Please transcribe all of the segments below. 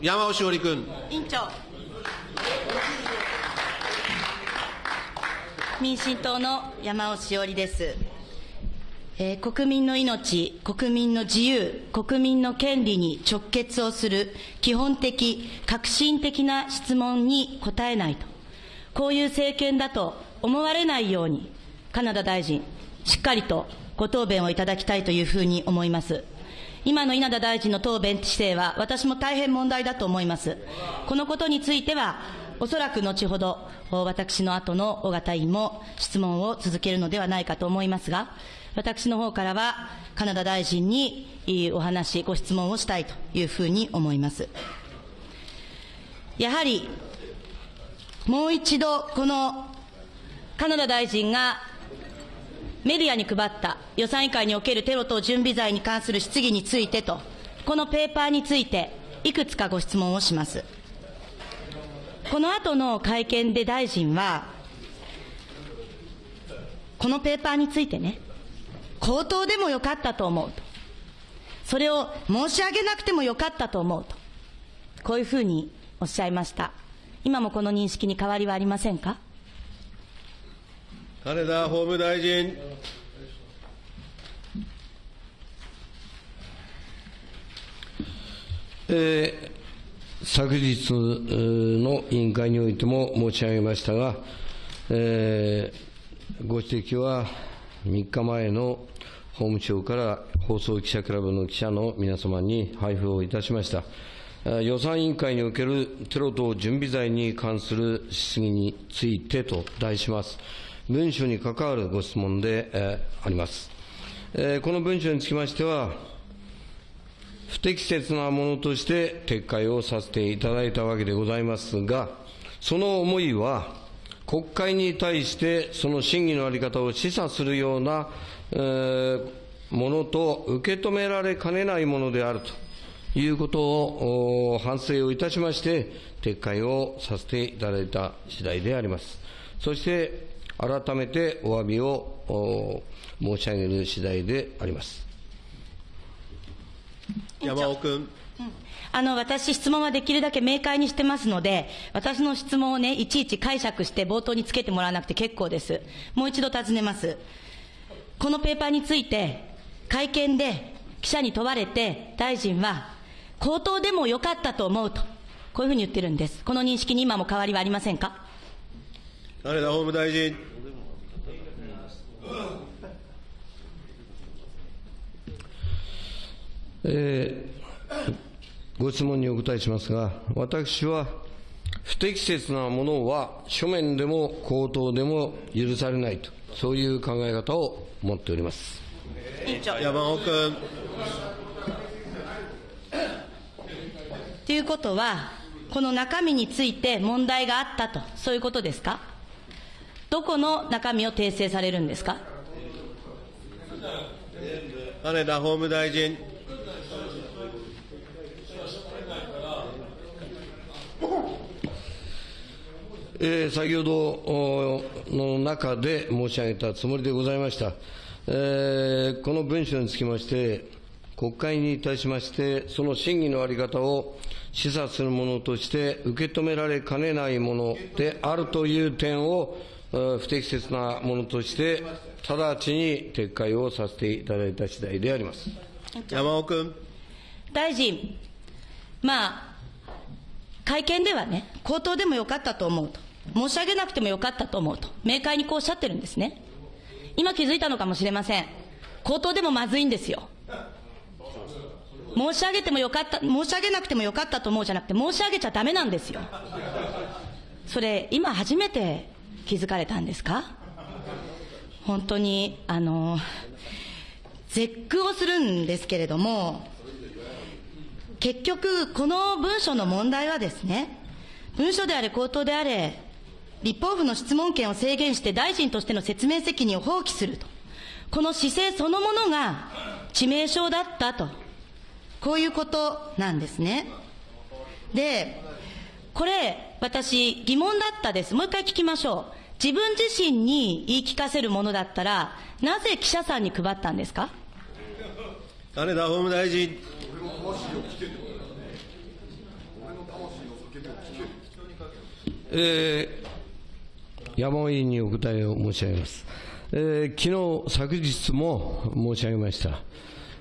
山尾志織君。委員長。民進党の山尾志織です。えー国民の命、国民の自由、国民の権利に直結をする基本的、革新的な質問に答えないと。こういう政権だと思われないように、カナダ大臣、しっかりとご答弁をいただきたいというふうに思います。今の稲田大臣の答弁姿勢は、私も大変問題だと思います。このことについては、おそらく後ほど、私の後の尾形委員も質問を続けるのではないかと思いますが、私の方からは、カナダ大臣にお話、ご質問をしたいというふうに思います。やはり、もう一度、このカナダ大臣がメディアに配った予算委員会におけるテロ等準備罪に関する質疑についてと、このペーパーについて、いくつかご質問をします。この後の会見で大臣は、このペーパーについてね、口頭でもよかったと思うと。それを申し上げなくてもよかったと思うと。こういうふうにおっしゃいました。今もこの認識に変わりはありませんか？金田法務大臣。えー昨日の委員会においても申し上げましたが、えーご指摘は3日前の法務省から放送記者クラブの記者の皆様に配布をいたしました。予算委員会におけるテロ等準備罪に関する質疑についてと題します。文書に関わるご質問で、えーあります。えーこの文書につきましては、不適切なものとして撤回をさせていただいたわけでございますが、その思いは、国会に対してその審議の在り方を示唆するような、えーものと受け止められかねないものであるということを反省をいたしまして、撤回をさせていただいた次第であります。そして、改めてお詫びをお申し上げる次第であります。山尾君。あの、私、質問はできるだけ明快にしてますので、私の質問をね、いちいち解釈して冒頭につけてもらわなくて結構です。もう一度尋ねます。このペーパーについて、会見で記者に問われて、大臣は、口頭でもよかったと思うと、こういうふうに言ってるんです。この認識に今も変わりはありませんか？金田法務大臣。えーご質問にお答えしますが、私は不適切なものは書面でも口頭でも許されないと、そういう考え方を持っております。委員長。山尾君。ということは、この中身について問題があったと、そういうことですか？どこの中身を訂正されるんですか？金田法務大臣。えー先ほどおの中で申し上げたつもりでございました。えーこの文書につきまして、国会に対しまして、その審議の在り方を示唆するものとして受け止められかねないものであるという点を、えー不適切なものとして、直ちに撤回をさせていただいた次第であります。山尾君。大臣、まあ、会見ではね、口頭でもよかったと思うと、申し上げなくてもよかったと思うと、明快にこうおっしゃってるんですね。今気づいたのかもしれません。口頭でもまずいんですよ。申し上げてもよかった、申し上げなくてもよかったと思うじゃなくて、申し上げちゃダメなんですよ。それ、今初めて気づかれたんですか？本当に、あの、絶句をするんですけれども、結局、この文書の問題はですね、文書であれ、口頭であれ、立法府の質問権を制限して大臣としての説明責任を放棄すると。この姿勢そのものが致命傷だったと。こういうことなんですね。で、これ、私、疑問だったです。もう一回聞きましょう。自分自身に言い聞かせるものだったら、なぜ記者さんに配ったんですか？金田法務大臣。えー、山尾委員にお答えを申し上げます。えー、昨日、昨日も申し上げました。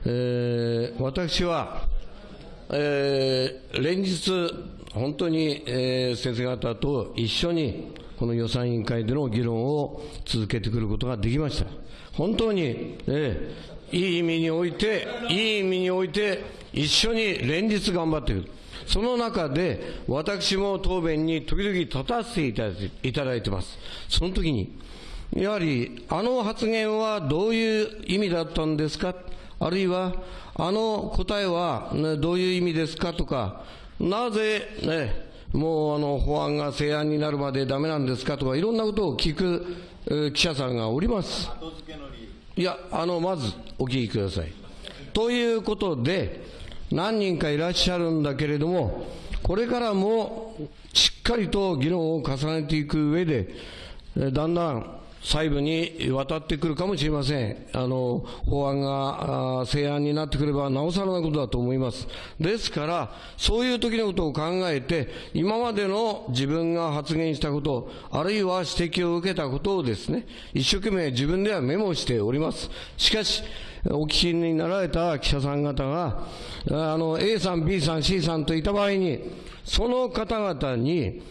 えー、私は、えー、連日、本当に、えー、先生方と一緒に、この予算委員会での議論を続けてくることができました。本当に、えー、いい意味において、いい意味において、一緒に連日頑張っている。その中で、私も答弁に時々立たせていただいています。その時に、やはり、あの発言はどういう意味だったんですか？あるいは、あの答えは、どういう意味ですか？とか、なぜ、ね、もうあの法案が成案になるまでダメなんですかとか、いろんなことを聞く、えー記者さんがおります。いや、あの、まずお聞きください。ということで、何人かいらっしゃるんだけれども、これからもしっかりと議論を重ねていく上で、えだんだん細部に渡ってくるかもしれません。あの、法案が成案になってくれば、なおさらなことだと思います。ですから、そういう時のことを考えて、今までの自分が発言したこと、あるいは指摘を受けたことをですね、一生懸命自分ではメモしております。しかし、お聞きになられた記者さん方が、あの、A さん、B さん、C さんといた場合に、その方々に、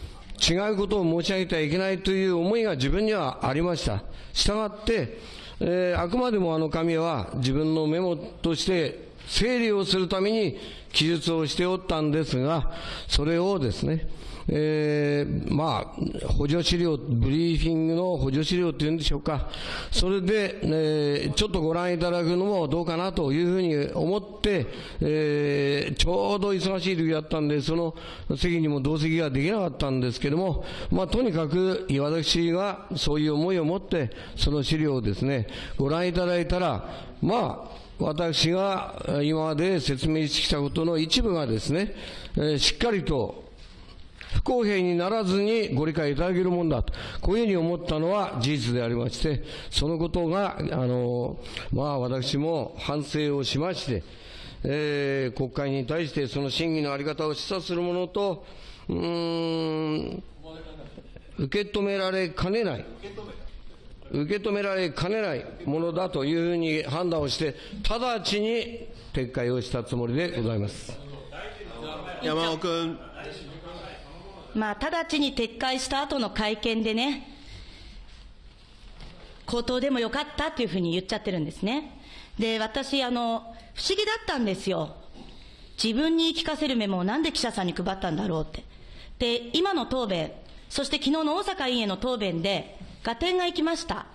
違うことを申し上げてはいけないという思いが自分にはありました。したがって、えーあくまでもあの紙は自分のメモとして整理をするために記述をしておったんですが、それをですね、えーまあ、補助資料、ブリーフィングの補助資料っていうんでしょうか、それで、えーちょっとご覧いただくのもどうかなというふうに思って、えーちょうど忙しい時だったんで、その席にも同席ができなかったんですけども、まあ、とにかく私がそういう思いを持って、その資料をですね、ご覧いただいたら、まあ、私が今まで説明してきたことの一部がですね、えーしっかりと不公平にならずにご理解いただけるもんだと、こういうふうに思ったのは事実でありまして、そのことが、あの、まあ私も反省をしまして、えー国会に対してその審議のあり方を示唆するものと、うん、受け止められかねない。受け止められかねないものだというふうに判断をして、直ちに撤回をしたつもりでございます。山尾君。まあ、直ちに撤回した後の会見でね、口頭でもよかったっていうふうに言っちゃってるんですね。で、私、あの、不思議だったんですよ。自分に聞かせるメモをなんで記者さんに配ったんだろうって。で、今の答弁、そして昨日の大阪委員への答弁で、合点がいきました。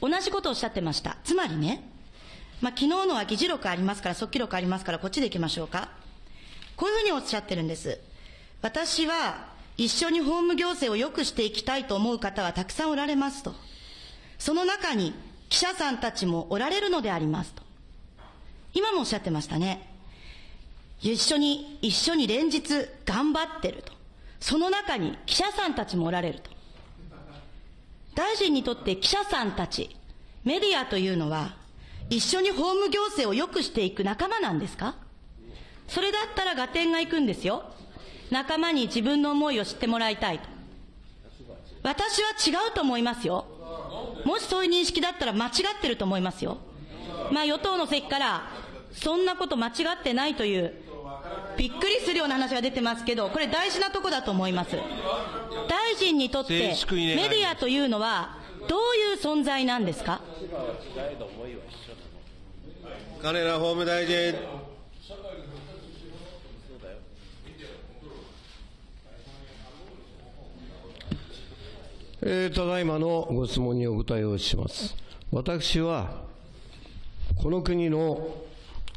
同じことをおっしゃってました。つまりね、まあ、昨日のは議事録ありますから、速記録ありますから、こっちで行きましょうか。こういうふうにおっしゃってるんです。私は一緒に法務行政を良くしていきたいと思う方はたくさんおられますと。その中に記者さんたちもおられるのでありますと。今もおっしゃってましたね。一緒に、一緒に連日頑張ってると。その中に記者さんたちもおられると。大臣にとって記者さんたち、メディアというのは、一緒に法務行政を良くしていく仲間なんですか？それだったら合点がいくんですよ。仲間に自分の思いを知ってもらいたいと。私は違うと思いますよ。もしそういう認識だったら間違ってると思いますよ。まあ与党の席から、そんなこと間違ってないという、びっくりするような話が出てますけど、これ大事なとこだと思います。大臣にとってメディアというのは、どういう存在なんですか？金田法務大臣。えーただいまのご質問にお答えをします。私は、この国の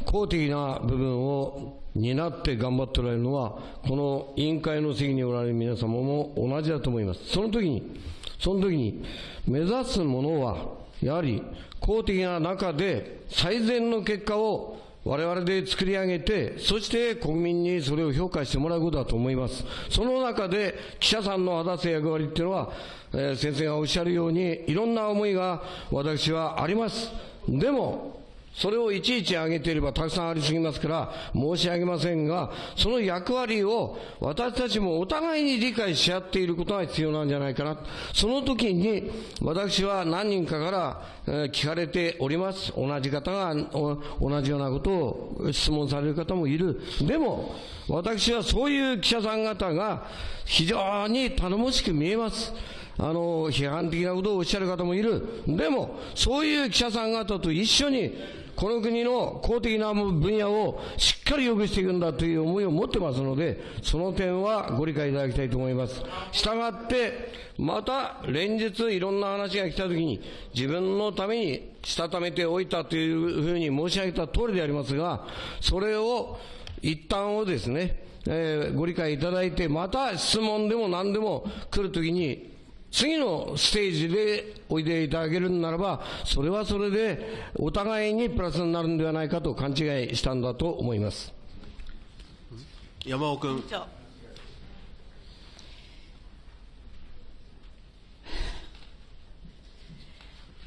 公的な部分を担って頑張っておられるのは、この委員会の席におられる皆様も同じだと思います。その時に、その時に、目指すものは、やはり公的な中で最善の結果を我々で作り上げて、そして国民にそれを評価してもらうことだと思います。その中で記者さんの果たす役割っていうのは、えー先生がおっしゃるように、いろんな思いが私はあります。でも、それをいちいち挙げていればたくさんありすぎますから申し上げませんが、その役割を私たちもお互いに理解し合っていることが必要なんじゃないかな。その時に私は何人かから、聞かれております。同じ方が同じようなことを質問される方もいる。でも、私はそういう記者さん方が非常に頼もしく見えます。あの、批判的なことをおっしゃる方もいる。でも、そういう記者さん方と一緒に、この国の公的な分野をしっかり良くしていくんだという思いを持ってますので、その点はご理解いただきたいと思います。したがって、また連日いろんな話が来たときに、自分のためにしたためておいたというふうに申し上げた通りでありますが、それを一旦をですね、えーご理解いただいて、また質問でも何でも来るときに、次のステージでおいでいただけるならば、それはそれでお互いにプラスになるんではないかと勘違いしたんだと思います。山尾君。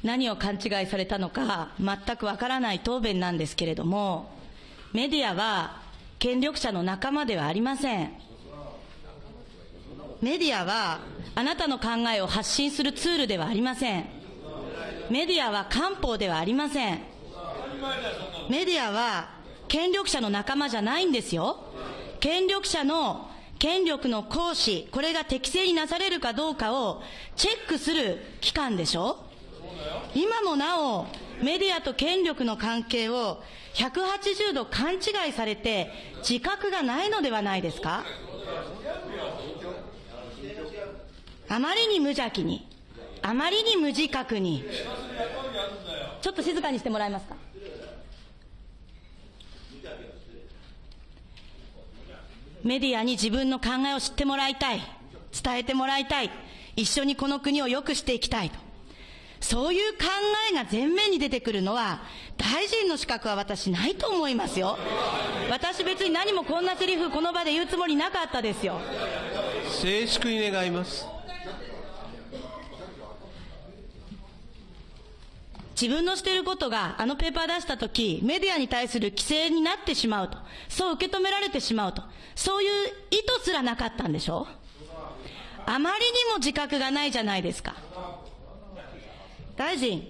何を勘違いされたのか全くわからない答弁なんですけれども、メディアは権力者の仲間ではありません。メディアはあなたの考えを発信するツールではありません。メディアは官報ではありません。メディアは権力者の仲間じゃないんですよ。権力者の権力の行使、これが適正になされるかどうかをチェックする機関でしょ今もなお、メディアと権力の関係を180度勘違いされて自覚がないのではないですかあまりに無邪気に、あまりに無自覚に、ちょっと静かにしてもらえますか？メディアに自分の考えを知ってもらいたい、伝えてもらいたい、一緒にこの国を良くしていきたいと。そういう考えが前面に出てくるのは、大臣の資格は私ないと思いますよ。私別に何もこんなセリフこの場で言うつもりなかったですよ。静粛に願います。自分のしていることがあのペーパー出したとき、メディアに対する規制になってしまうと。そう受け止められてしまうと。そういう意図すらなかったんでしょ？あまりにも自覚がないじゃないですか。大臣、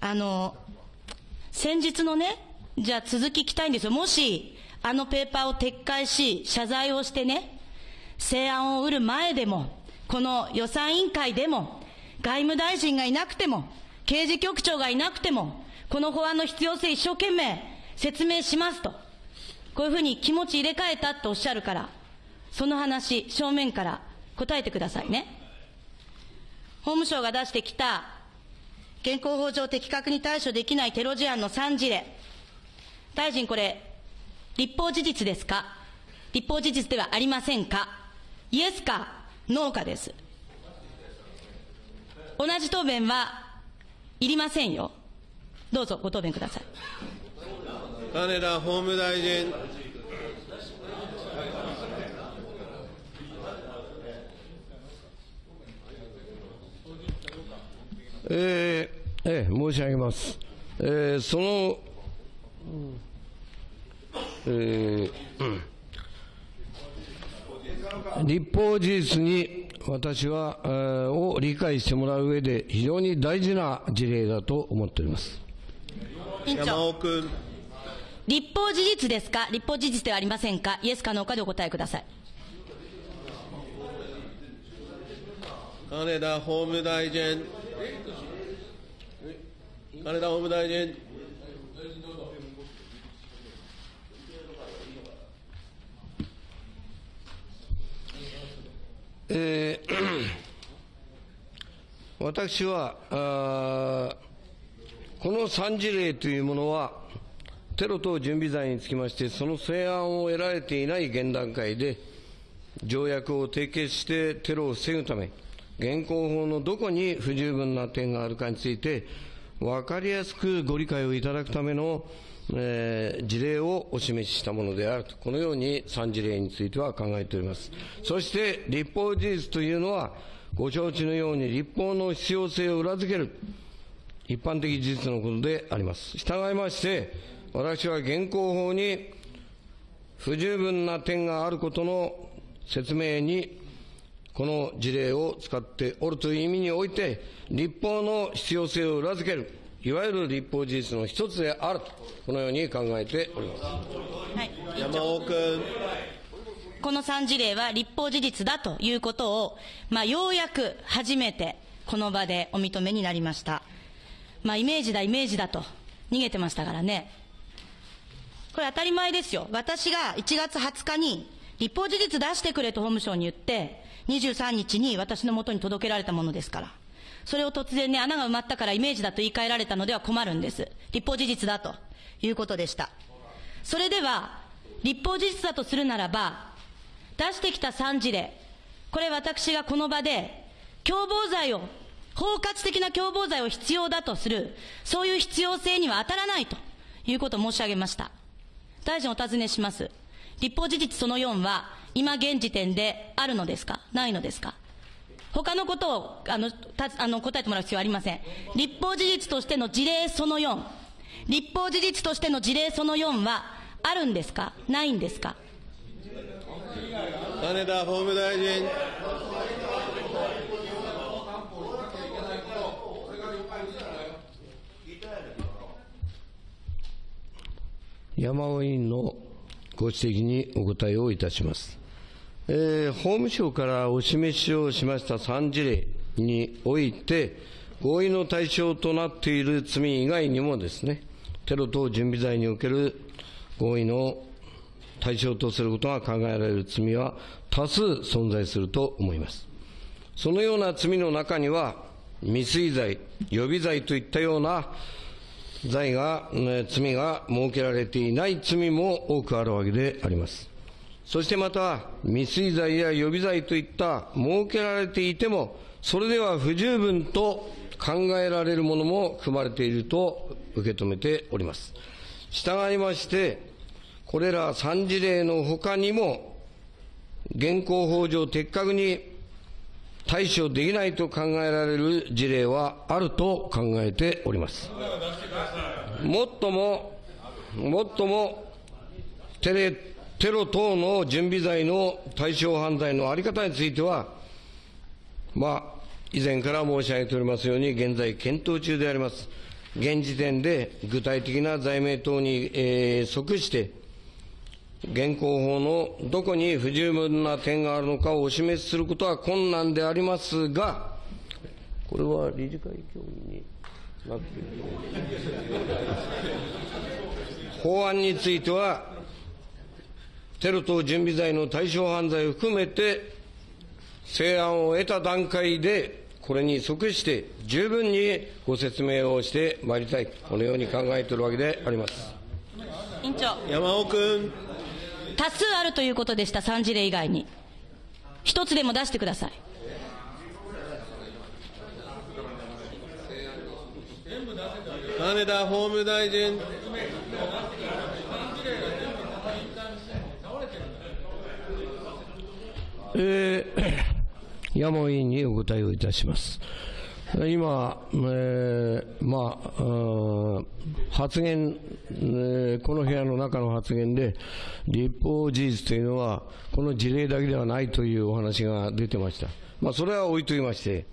あの、先日のね、じゃあ続き聞きたいんですよ。もし、あのペーパーを撤回し、謝罪をしてね、成案を売る前でも、この予算委員会でも、外務大臣がいなくても、刑事局長がいなくても、この法案の必要性一生懸命説明しますと。こういうふうに気持ち入れ替えたとおっしゃるから、その話、正面から答えてくださいね。法務省が出してきた、現行法上的確に対処できないテロ事案の3事例。大臣これ、立法事実ですか？立法事実ではありませんか？イエスかノーかです。同じ答弁はいりませんよ。どうぞご答弁ください。金田法務大臣。えーえー申し上げます。えーその、えーうん立法事実に私は、えーを理解してもらう上で非常に大事な事例だと思っております。委員山長、尾君。立法事実ですか？立法事実ではありませんか？イエスかノーかでお答えください。金田法務大臣。金田法務大臣。えー 私はあこの3事例というものは、テロ等準備罪につきまして、その成案を得られていない現段階で、条約を締結してテロを防ぐため、現行法のどこに不十分な点があるかについて、分かりやすくご理解をいただくための、えー事例をお示ししたものであると、このように3事例については考えております。そして、立法事実というのは、ご承知のように立法の必要性を裏付ける、一般的事実のことであります。従いまして、私は現行法に不十分な点があることの説明に、この事例を使っておるという意味において、立法の必要性を裏付ける、いわゆる立法事実の一つであると、このように考えております。はい。山尾君。この3事例は立法事実だということを、まあ、ようやく初めてこの場でお認めになりました。まあ、イメージだ、イメージだと逃げてましたからね。これ当たり前ですよ。私が1月20日に立法事実出してくれと法務省に言って、23日に私の元に届けられたものですから。それを突然ね、穴が埋まったからイメージだと言い換えられたのでは困るんです。立法事実だということでした。それでは、立法事実だとするならば、出してきた3事例、これ私がこの場で、共謀罪を、包括的な共謀罪を必要だとする、そういう必要性には当たらないということを申し上げました。大臣お尋ねします。立法事実その4は、今現時点であるのですか？ないのですか？他のことをあのたあの答えてもらう必要はありません。立法事実としての事例その4、立法事実としての事例その4はあるんですか？ないんですか？金田法務大臣。山尾委員のご指摘にお答えをいたします。えー法務省からお示しをしました3事例において、合意の対象となっている罪以外にもですね、テロ等準備罪における合意の対象とすることが考えられる罪は多数存在すると思います。そのような罪の中には、未遂罪、予備罪といったような罪が、罪が設けられていない罪も多くあるわけであります。そしてまた、未遂罪や予備罪といった設けられていても、それでは不十分と考えられるものも含まれていると受け止めております。従いまして、これら3事例のほかにも、現行法上的確に対処できないと考えられる事例はあると考えております。もっとも、もっともテレ、テロ等の準備罪の対象犯罪のあり方については、まあ、以前から申し上げておりますように、現在検討中であります。現時点で具体的な罪名等に、えー即して、現行法のどこに不十分な点があるのかをお示しすることは困難でありますが、これは理事会協議になっている法案については、テロ等準備罪の対象犯罪を含めて、成案を得た段階で、これに即して十分にご説明をしてまいりたい、このように考えているわけであります。委員長、山尾君。多数あるということでした、3事例以外に。一つでも出してください。金田法務大臣。えー山尾委員にお答えをいたします。今、えーまあ、発言、えーこの部屋の中の発言で、立法事実というのは、この事例だけではないというお話が出てました。まあ、それは置いときまして、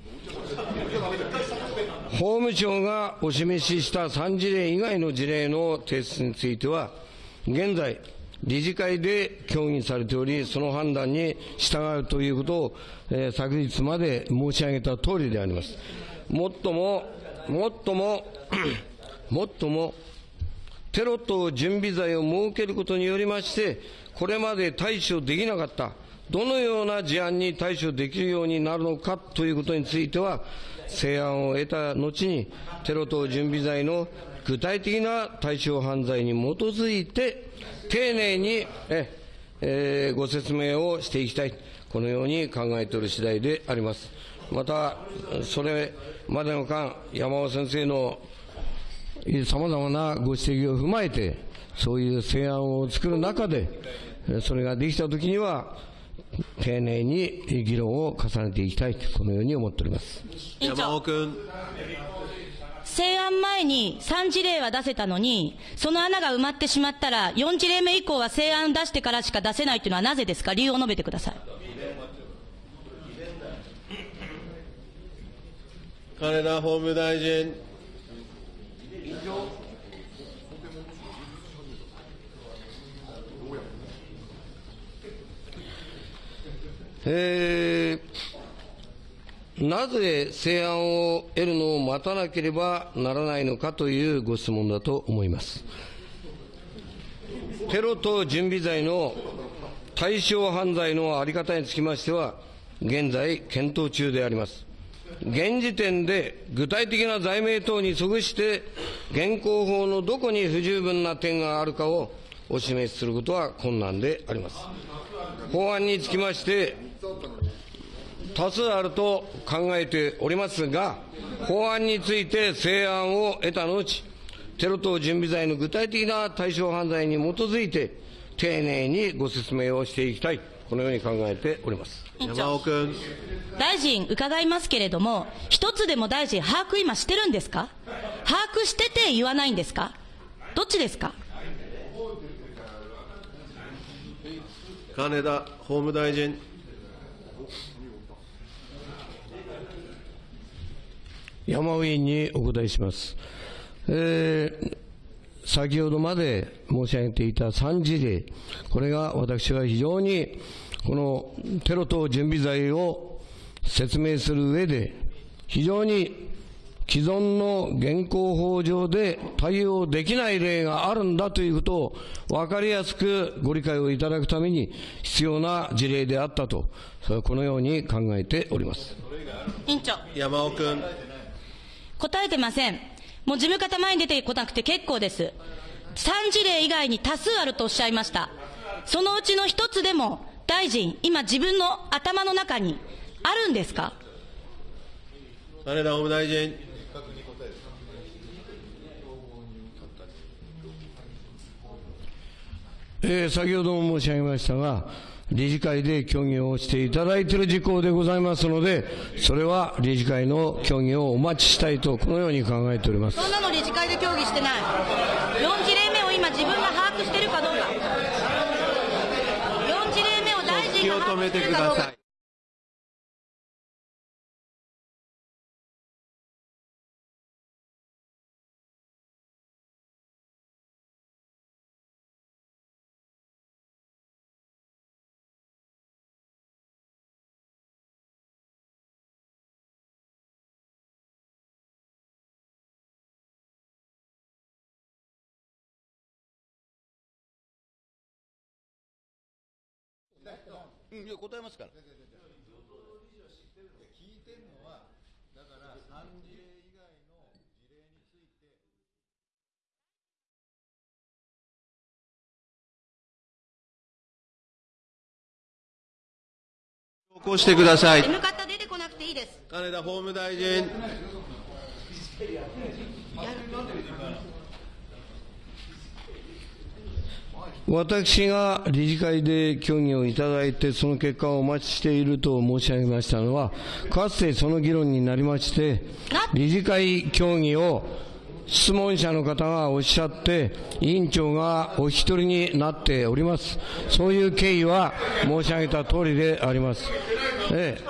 法務省がお示しした3事例以外の事例の提出については、現在、理事会で協議されており、その判断に従うということを、えー昨日まで申し上げた通りであります。もっとも、もっとも、もっとも、テロ等準備罪を設けることによりまして、これまで対処できなかった、どのような事案に対処できるようになるのかということについては、成案を得た後に、テロ等準備罪の具体的な対象犯罪に基づいて、丁寧にえ、えーご説明をしていきたい、このように考えている次第であります。また、それまでの間、山尾先生のさまざまなご指摘を踏まえて、そういう成案を作る中で、それができたときには、丁寧に議論を重ねていきたいと、このように思っております。山尾君。成案前に3事例は出せたのに、その穴が埋まってしまったら、4事例目以降は成案出してからしか出せないというのはなぜですか？理由を述べてください。金田法務大臣。えーなぜ成案を得るのを待たなければならないのかというご質問だと思います。テロと準備罪の対象犯罪の在り方につきましては、現在検討中であります。現時点で具体的な罪名等に即して、現行法のどこに不十分な点があるかをお示しすることは困難であります。法案につきまして、多数あると考えておりますが、法案について成案を得た後、テロ等準備罪の具体的な対象犯罪に基づいて、丁寧にご説明をしていきたい、このように考えております。山尾君。大臣伺いますけれども、一つでも大臣、把握今してるんですか？把握してて言わないんですか？どっちですか？金田法務大臣。山尾委員にお答えします。えー先ほどまで申し上げていた3事例、これが私は非常にこのテロ等準備罪を説明する上で、非常に既存の現行法上で対応できない例があるんだということを分かりやすくご理解をいただくために必要な事例であったと、このように考えております。委員長、山尾君。答えてません。もう事務方前に出てこなくて結構です。3事例以外に多数あるとおっしゃいました。そのうちの一つでも、大臣、今自分の頭の中にあるんですか？金田法務大臣。えー先ほども申し上げましたが、理事会で協議をしていただいている事項でございますので、それは理事会の協議をお待ちしたいと、このように考えております。そんなの理事会で協議してない。4事例目を今自分が把握しているかどうか。4事例目を大臣が把握しているかどうかい。うん、いや答えますから。投稿してください。N 方出てこなくていいです。金田法務大臣。私が理事会で協議をいただいて、その結果をお待ちしていると申し上げましたのは、かつてその議論になりまして、理事会協議を質問者の方がおっしゃって、委員長がお一人になっております。そういう経緯は申し上げた通りであります。ええ。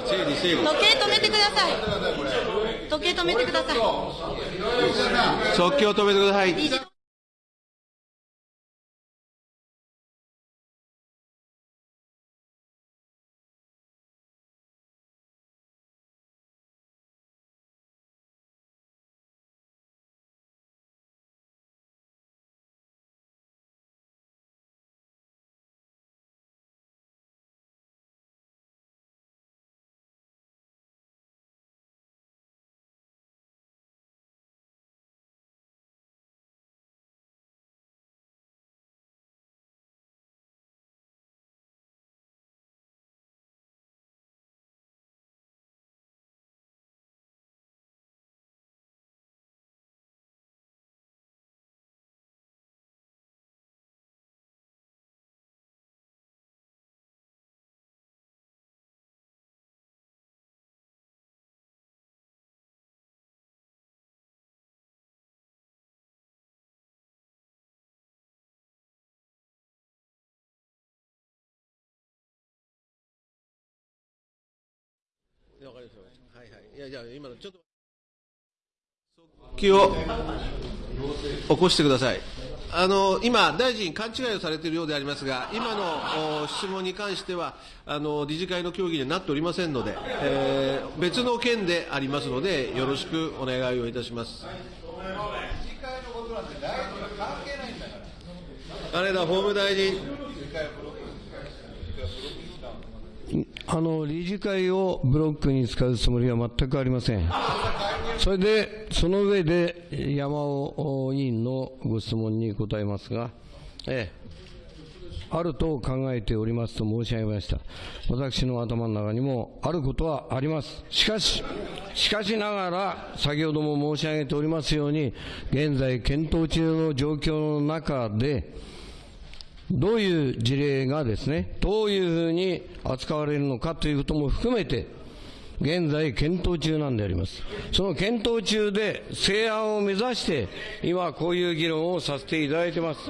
時計止めてください。時計止めてください。即興止めてください。わかりました。はいはい。いや、じゃあ今のちょっと。速記を起こしてください。あの、今、大臣勘違いをされているようでありますが、今のお質問に関しては、あの、理事会の協議にはなっておりませんので、えー別の件でありますので、よろしくお願いをいたします。金田法務大臣。あの理事会をブロックに使うつもりは全くありません。それで、その上で山尾委員のご質問に答えますが、ええ、あると考えておりますと申し上げました。私の頭の中にもあることはあります。しかし、しかしながら、先ほども申し上げておりますように、現在検討中の状況の中で、どういう事例がですね、どういうふうに扱われるのかということも含めて、現在検討中なんであります。その検討中で成案を目指して、今こういう議論をさせていただいてます。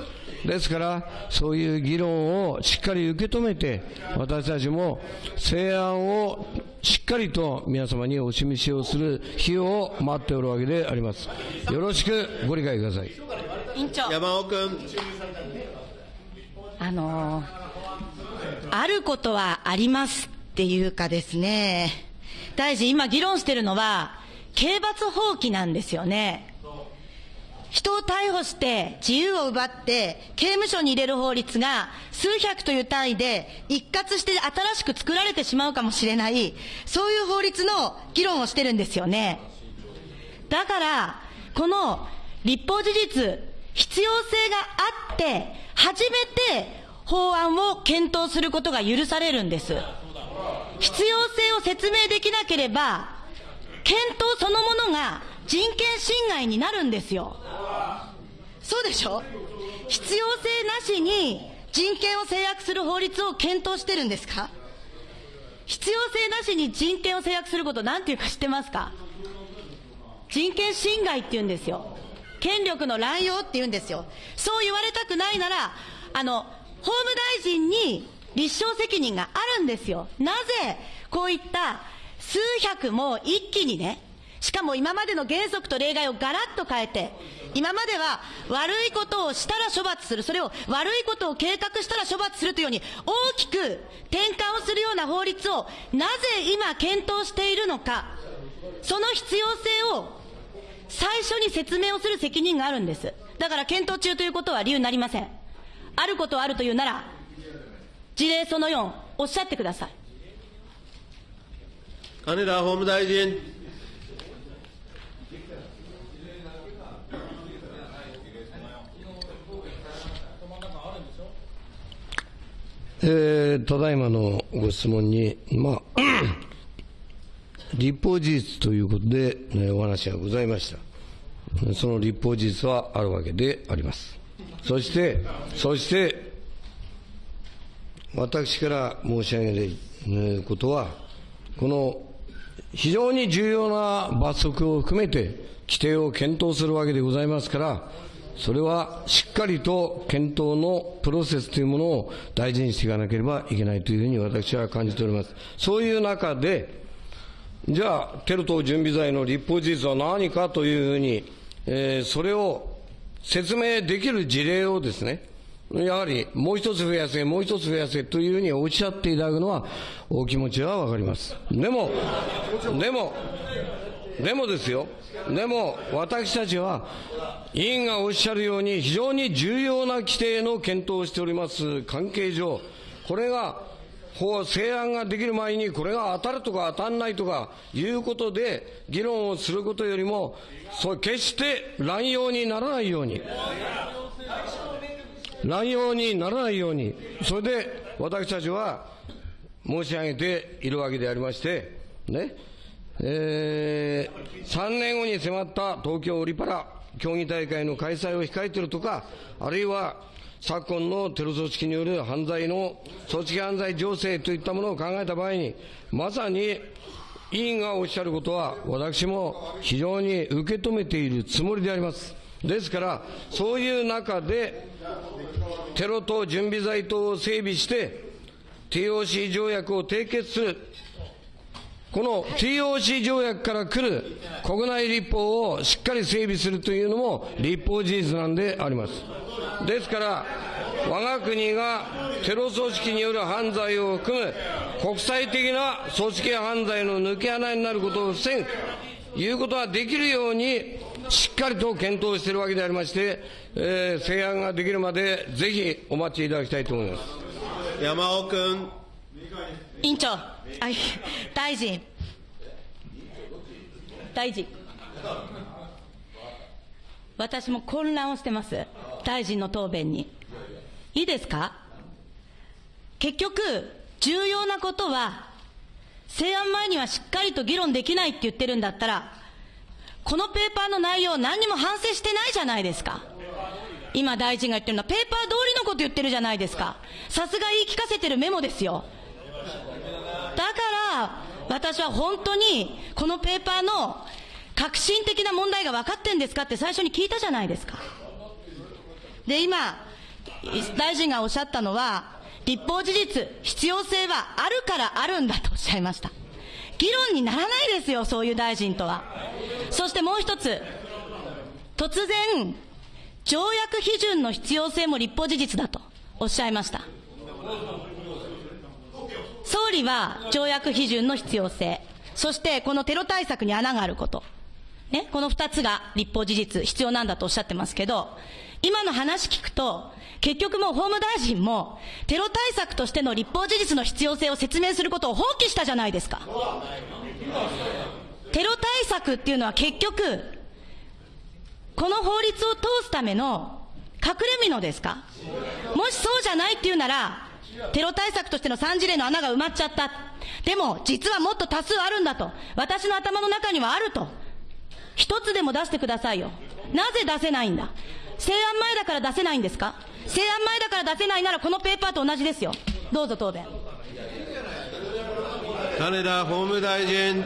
ですから、そういう議論をしっかり受け止めて、私たちも成案をしっかりと皆様にお示しをする日を待っておるわけであります。よろしくご理解ください。委員長。山尾君。あのあることはありますっていうかですね、大臣、今議論してるのは、刑罰放棄なんですよね。人を逮捕して、自由を奪って、刑務所に入れる法律が、数百という単位で、一括して新しく作られてしまうかもしれない、そういう法律の議論をしてるんですよね。だから、この立法事実、必要性があって、初めて法案を検討することが許されるんです。必要性を説明できなければ、検討そのものが人権侵害になるんですよ。そうでしょ？必要性なしに人権を制約する法律を検討してるんですか？必要性なしに人権を制約することなんていうか知ってますか？人権侵害って言うんですよ。権力の乱用って言うんですよ。そう言われたくないなら、あの、法務大臣に立証責任があるんですよ。なぜ、こういった数百も一気にね、しかも今までの原則と例外をガラッと変えて、今までは悪いことをしたら処罰する、それを悪いことを計画したら処罰するというように大きく転換をするような法律をなぜ今検討しているのか、その必要性を最初に説明をする責任があるんです。だから検討中ということは理由になりません。あることはあるというなら、事例その4、おっしゃってください。金田法務大臣。えーただいまのご質問に、まあ、立法事実ということで、ねお話がございました。その立法事実はあるわけであります。そして、そして、私から申し上げることは、この非常に重要な罰則を含めて規定を検討するわけでございますから、それはしっかりと検討のプロセスというものを大事にしていかなければいけないというふうに私は感じております。そういう中で、じゃあ、テロ等準備罪の立法事実は何かというふうに、えーそれを説明できる事例をですね、やはりもう一つ増やせ、もう一つ増やせというふうにおっしゃっていただくのは、お気持ちはわかります。でも、でも、でもですよ、でも私たちは、委員がおっしゃるように、非常に重要な規定の検討をしております関係上、これが法成案ができる前に、これが当たるとか当たらないとかいうことで、議論をすることよりも、そう決して乱用にならないように。乱用にならないように、それで私たちは申し上げているわけでありまして、ね、えー、3年後に迫った東京オリパラ競技大会の開催を控えているとか、あるいは昨今のテロ組織による犯罪の組織犯罪情勢といったものを考えた場合に、まさに委員がおっしゃることは、私も非常に受け止めているつもりであります。ですから、そういう中で、テロ等準備罪等を整備して、TOC 条約を締結する。この TOC 条約から来る国内立法をしっかり整備するというのも立法事実なんであります。ですから、我が国がテロ組織による犯罪を含む国際的な組織犯罪の抜け穴になることを防ぐということができるようにしっかりと検討しているわけでありまして、えー、成案ができるまでぜひお待ちいただきたいと思います。山尾君。委員長、あ大臣、大臣、私も混乱をしてます、大臣の答弁に。いいですか？結局、重要なことは、成案前にはしっかりと議論できないって言ってるんだったら、このペーパーの内容、何にも反省してないじゃないですか。今大臣が言ってるのは、ペーパー通りのこと言ってるじゃないですか。さすが言い聞かせてるメモですよ。だから、私は本当に、このペーパーの革新的な問題が分かってんですかって最初に聞いたじゃないですか。で、今、大臣がおっしゃったのは、立法事実、必要性はあるからあるんだとおっしゃいました。議論にならないですよ、そういう大臣とは。そしてもう一つ、突然、条約批准の必要性も立法事実だとおっしゃいました。総理は条約批准の必要性、そしてこのテロ対策に穴があること、ね、この二つが立法事実、必要なんだとおっしゃってますけど、今の話聞くと、結局もう法務大臣も、テロ対策としての立法事実の必要性を説明することを放棄したじゃないですか。テロ対策っていうのは結局、この法律を通すための隠れ蓑ですか？もしそうじゃないっていうなら、テロ対策としての3事例の穴が埋まっちゃった。でも、実はもっと多数あるんだと。私の頭の中にはあると。一つでも出してくださいよ。なぜ出せないんだ？成案前だから出せないんですか？成案前だから出せないならこのペーパーと同じですよ。どうぞ答弁。金田法務大臣。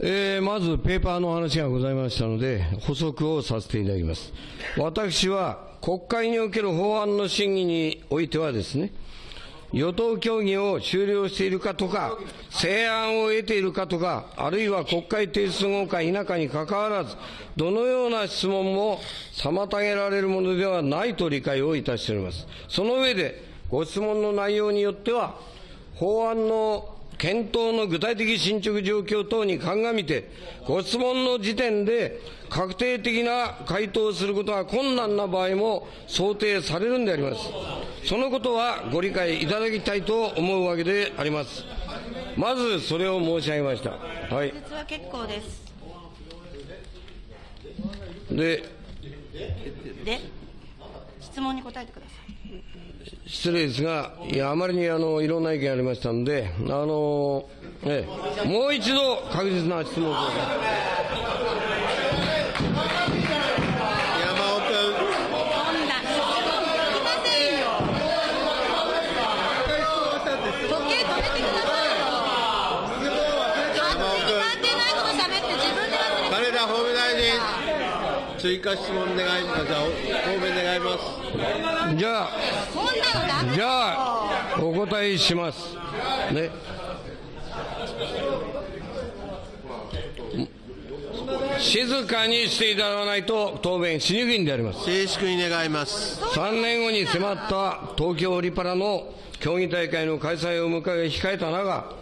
えー、まずペーパーの話がございましたので、補足をさせていただきます。私は国会における法案の審議においてはですね、与党協議を終了しているかとか、成案を得ているかとか、あるいは国会提出後か否かにかかわらず、どのような質問も妨げられるものではないと理解をいたしております。その上で、ご質問の内容によっては、法案の検討の具体的進捗状況等に鑑みて、ご質問の時点で確定的な回答をすることが困難な場合も想定されるんであります。そのことはご理解いただきたいと思うわけであります。まずそれを申し上げました。はい。実は結構です。で、で、質問に答えてください。失礼ですが、いや、あまりにあの、いろんな意見ありましたので、あの、ええ、もう一度確実な質問を。追加質問願います。じゃあ、答弁願います。じゃあ、じよゃあ、お答えします。ね。静かにしていただかないと答弁しにくいんであります。静粛に願います。3年後に迫った東京オリパラの競技大会の開催を迎え控えた中、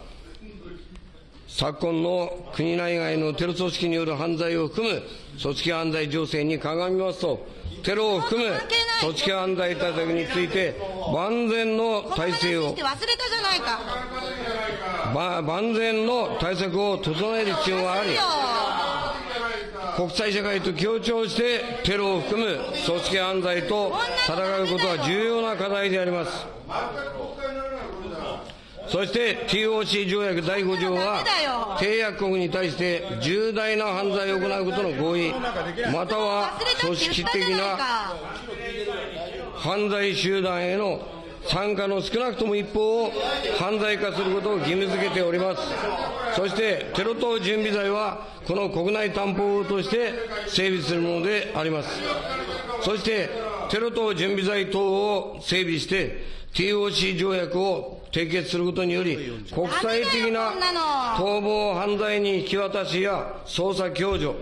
昨今の国内外のテロ組織による犯罪を含む組織犯罪情勢に鑑みますと、テロを含む組織犯罪対策について万全の体制を万全の対策を整える必要がありよ、国際社会と協調してテロを含む組織犯罪と戦うことは重要な課題であります。そして TOC 条約第5条は締約国に対して重大な犯罪を行うことの合意、または組織的な。犯罪集団への参加の少なくとも一方を犯罪化することを義務付けております。そして、テロ等準備罪は、この国内担保法として整備するものであります。そして、テロ等準備罪等を整備して、TOC 条約を締結することにより、国際的な逃亡犯罪に引き渡しや捜査共助、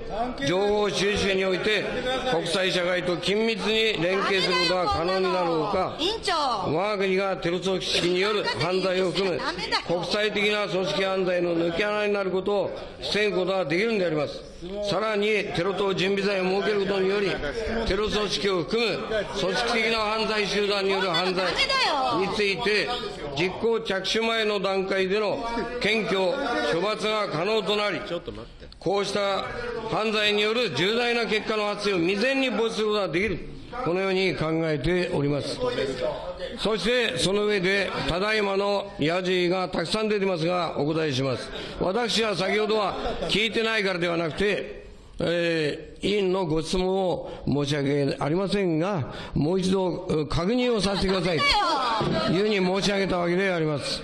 情報収集において、国際社会と緊密に連携することが可能になるほか、我が国がテロ組織による犯罪を含め、国際的な組織犯罪の抜け穴になることを防ぐことができるのであります。さらに、テロ等準備罪を設けることにより、テロ組織を含む組織的な犯罪集団による犯罪について、実行着手前の段階での検挙、処罰が可能となり、こうした犯罪による重大な結果の発生を未然に防止することができる。このように考えております。そして、その上で、ただいまのやじがたくさん出てますが、お答えします。私は先ほどは聞いてないからではなくて、えー委員のご質問を申し訳ありませんが、もう一度えー確認をさせてくださいというふうに申し上げたわけであります。時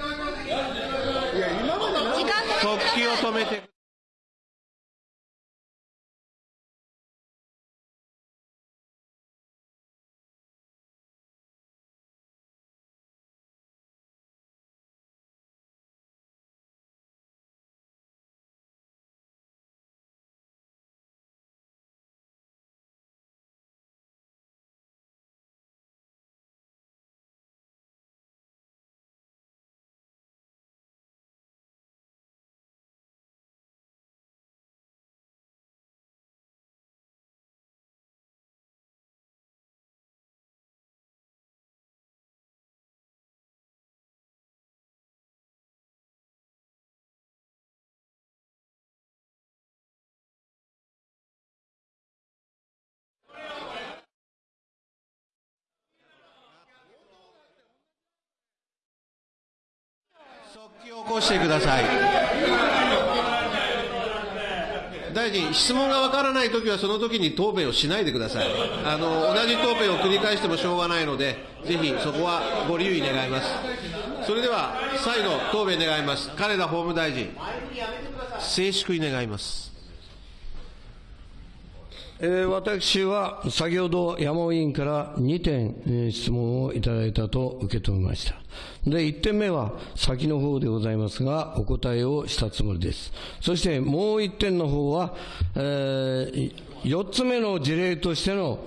間速記を止めて。速記を起こしてください。大臣、質問がわからないときはそのときに答弁をしないでください。あの、同じ答弁を繰り返してもしょうがないので、ぜひそこはご留意願います。それでは、再度答弁願います。金田法務大臣。静粛に願います。えー私は先ほど山尾委員から2点、えー質問をいただいたと受け止めました。で、1点目は先の方でございますが、お答えをしたつもりです。そしてもう1点の方は、え4つ目の事例としての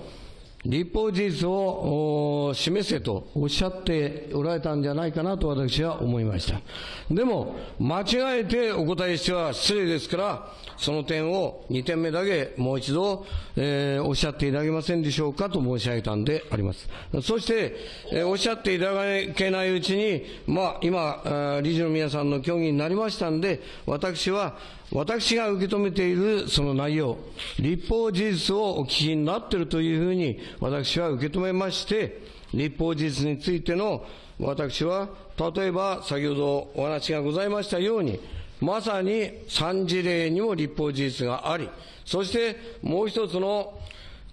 立法事実を示せとおっしゃっておられたんじゃないかなと私は思いました。でも、間違えてお答えしては失礼ですから、その点を2点目だけもう一度、えーおっしゃっていただけませんでしょうかと申し上げたんであります。そして、えーおっしゃっていただけないうちに、まあ、今、理事の皆さんの協議になりましたんで、私は、私が受け止めているその内容、立法事実をお聞きになっているというふうに私は受け止めまして、立法事実についての私は、例えば先ほどお話がございましたように、まさに3事例にも立法事実があり、そしてもう一つの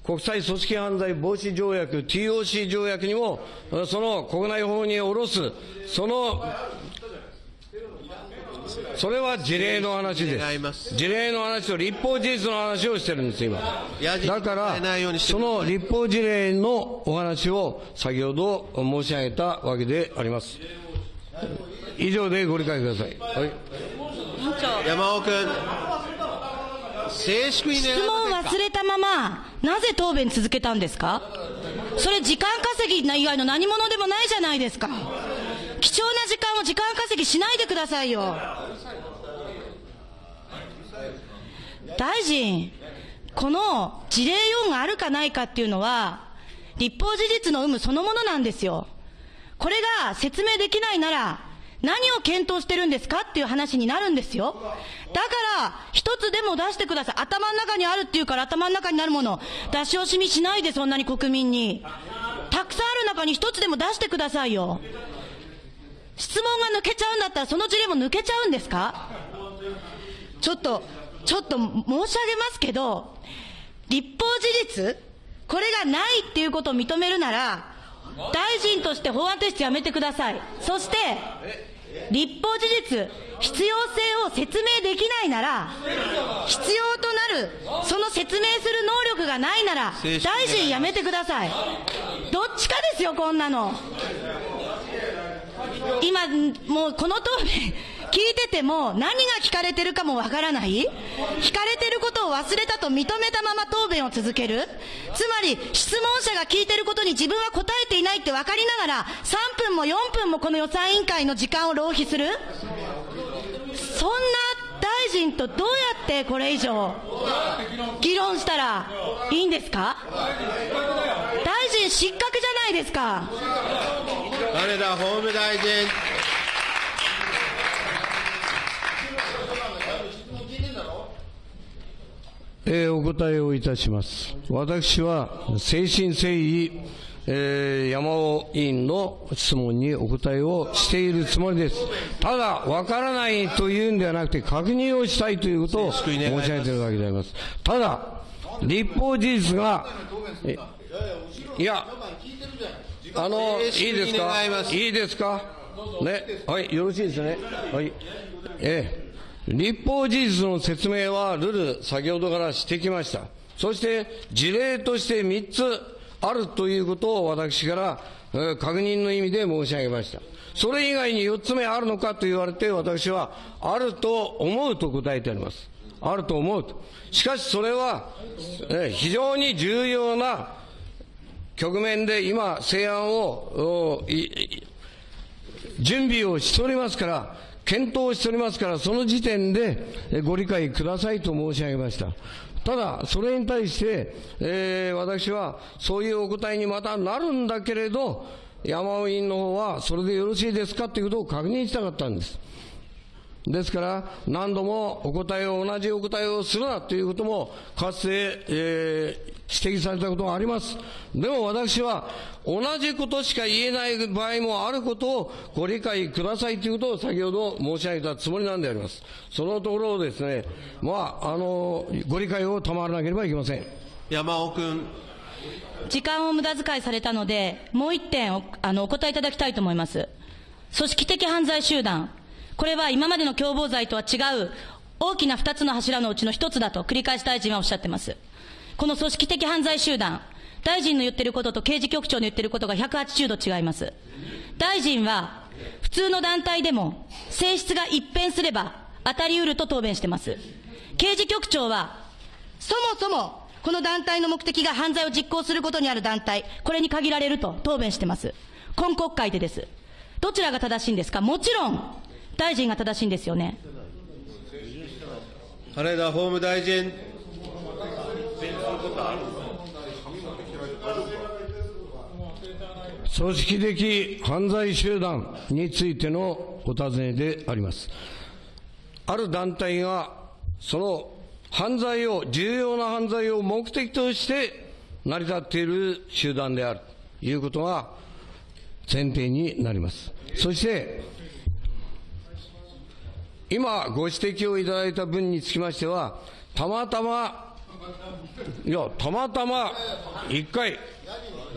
国際組織犯罪防止条約、TOC 条約にも、その国内法に下ろす、そのそれは事例の話で。すす事例の話と立法事実の話をしてるんです、今。だから、その立法事例のお話を先ほど申し上げたわけであります。以上でご理解ください。はい。山尾君。静粛に質問忘れたまま、なぜ答弁続けたんですか？それ時間稼ぎ以外の何者でもないじゃないですか。貴重な時間を時間稼ぎしないでくださいよ。大臣、この事例4があるかないかっていうのは、立法事実の有無そのものなんですよ。これが説明できないなら、何を検討してるんですかっていう話になるんですよ。だから、一つでも出してください。頭の中にあるっていうから頭の中になるもの、出し惜しみしないでそんなに国民に。たくさんある中に一つでも出してくださいよ。質問が抜けちゃうんだったらその事例も抜けちゃうんですか？ちょっと、ちょっと申し上げますけど、立法事実、これがないっていうことを認めるなら、大臣として法案提出やめてください。そして、立法事実、必要性を説明できないなら、必要となる、その説明する能力がないなら、大臣辞めてください。どっちかですよ、こんなの。今、もうこの答弁、聞いてても、何が聞かれてるかもわからない？聞かれてることを忘れたと認めたまま答弁を続ける？つまり、質問者が聞いてることに自分は答えていないって分かりながら、3分も4分もこの予算委員会の時間を浪費する？そんな大臣とどうやってこれ以上、議論したらいいんですか？大臣失格じゃないですか。金田法務大臣。えーお答えをいたします。私は、誠心誠意、えー山尾委員の質問にお答えをしているつもりです。ただ、わからないというんではなくて、確認をしたいということを申し上げているわけであります。ただ、立法事実が、えいや、あの、いいですか？いいですか？ね、はい、よろしいですね。はい。ええ。立法事実の説明は、ルール、先ほどからしてきました。そして、事例として3つあるということを私から、確認の意味で申し上げました。それ以外に4つ目あるのかと言われて、私は、あると思うと答えてあります。あると思うと。しかし、それは、非常に重要な局面で今、成案を、準備をしておりますから、検討しておりますから、その時点でご理解くださいと申し上げました。ただ、それに対して、えー私はそういうお答えにまたなるんだけれど、山尾委員の方は、それでよろしいですかということを確認したかったんです。ですから、何度もお答えを、同じお答えをするなということも、かつて、えー指摘されたことがあります。でも私は、同じことしか言えない場合もあることをご理解くださいということを先ほど申し上げたつもりなんであります。そのところをですね、まあ、あの、ご理解を賜らなければいけません。山尾君。時間を無駄遣いされたので、もう一点おあのお答えいただきたいと思います。組織的犯罪集団。これは今までの共謀罪とは違う大きな二つの柱のうちの一つだと繰り返し大臣はおっしゃってます。この組織的犯罪集団、大臣の言ってることと刑事局長の言ってることが180度違います。大臣は、普通の団体でも、性質が一変すれば、当たり得ると答弁してます。刑事局長は、そもそも、この団体の目的が犯罪を実行することにある団体、これに限られると答弁してます。今国会でです。どちらが正しいんですか？もちろん、大臣が正しいんですよね。金田法務大臣。組織的犯罪集団についてのお尋ねであります。ある団体が、その犯罪を、重要な犯罪を目的として成り立っている集団であるということが前提になります。そして、今ご指摘をいただいた分につきましては、たまたま、いや、たまたま一回、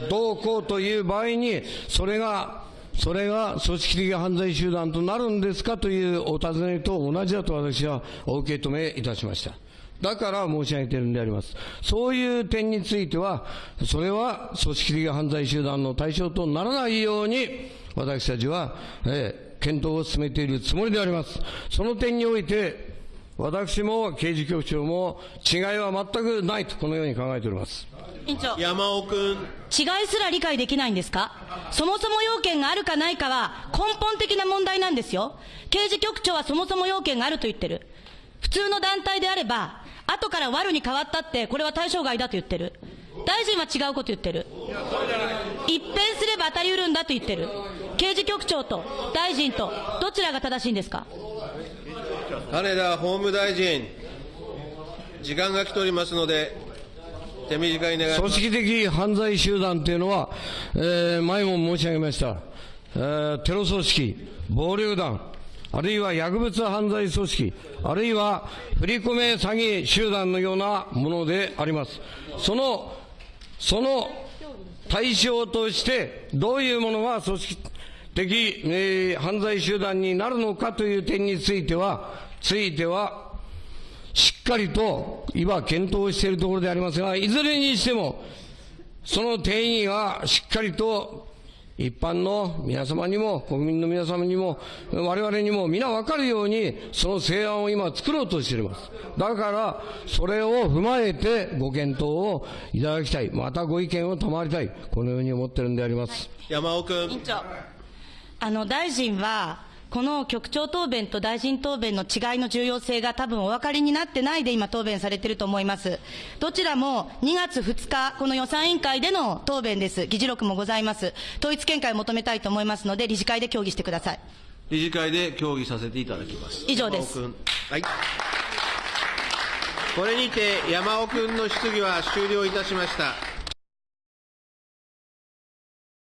どうこうという場合に、それが、それが組織的犯罪集団となるんですかというお尋ねと同じだと私はお受け止めいたしました。だから申し上げているんであります。そういう点については、それは組織的犯罪集団の対象とならないように、私たちは、えー検討を進めているつもりであります。その点において、私も刑事局長も違いは全くないと、このように考えております。委員長。山尾君。違いすら理解できないんですか？そもそも要件があるかないかは根本的な問題なんですよ。刑事局長はそもそも要件があると言ってる。普通の団体であれば、後から悪に変わったって、これは対象外だと言ってる。大臣は違うこと言ってる。一変すれば当たり得るんだと言ってる。刑事局長と大臣とどちらが正しいんですか？金田法務大臣。時間が来ておりますので、手短に願います。組織的犯罪集団というのは、えー前も申し上げました、えーテロ組織、暴力団、あるいは薬物犯罪組織、あるいは振り込め詐欺集団のようなものであります。その、その対象として、どういうものが組織的、えー犯罪集団になるのかという点については、ついては、しっかりと今検討しているところでありますが、いずれにしても、その定義がしっかりと一般の皆様にも、国民の皆様にも、我々にも皆分かるように、その成案を今作ろうとしています。だから、それを踏まえてご検討をいただきたい。またご意見を賜りたい。このように思ってるんであります。山尾君。委員長、あの、大臣は、この局長答弁と大臣答弁の違いの重要性が多分お分かりになってないで今答弁されていると思います。どちらも2月2日、この予算委員会での答弁です。議事録もございます。統一見解を求めたいと思いますので、理事会で協議してください。理事会で協議させていただきます。以上です山尾君はい。これにて山尾君の質疑は終了いたしました。